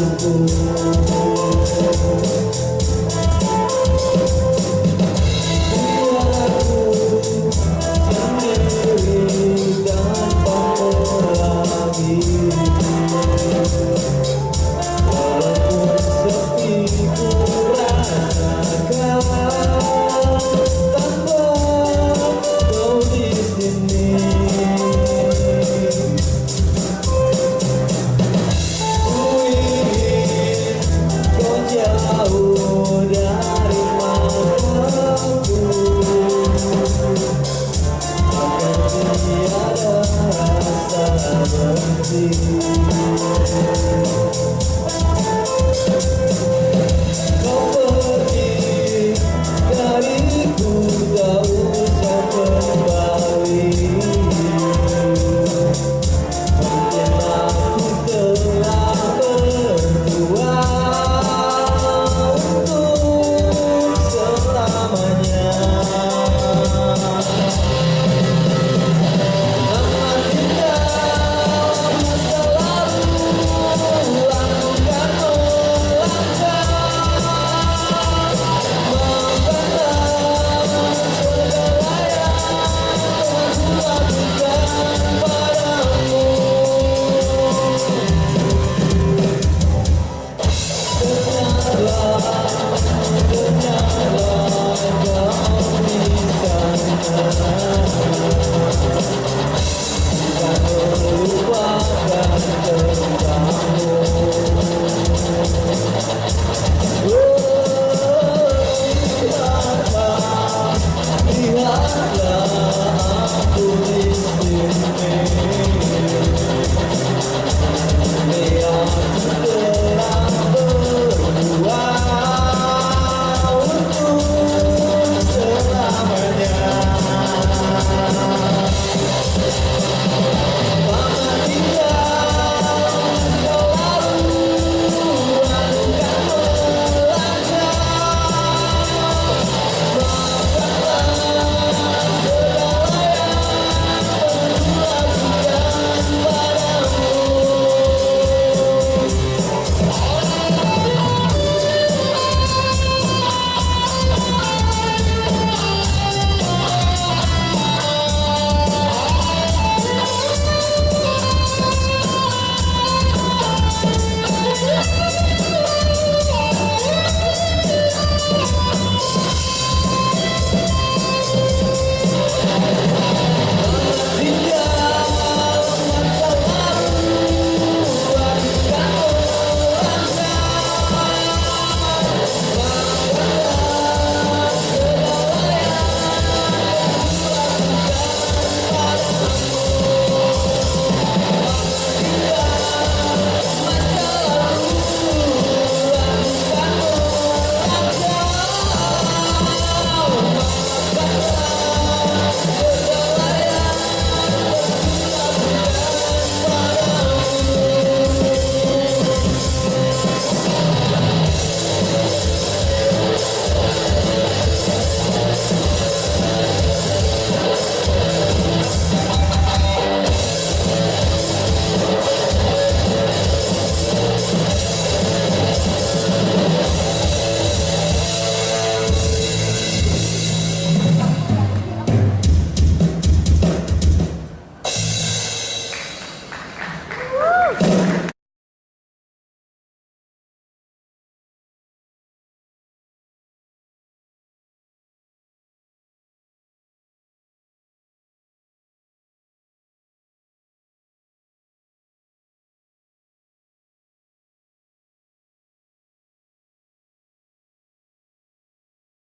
Oh,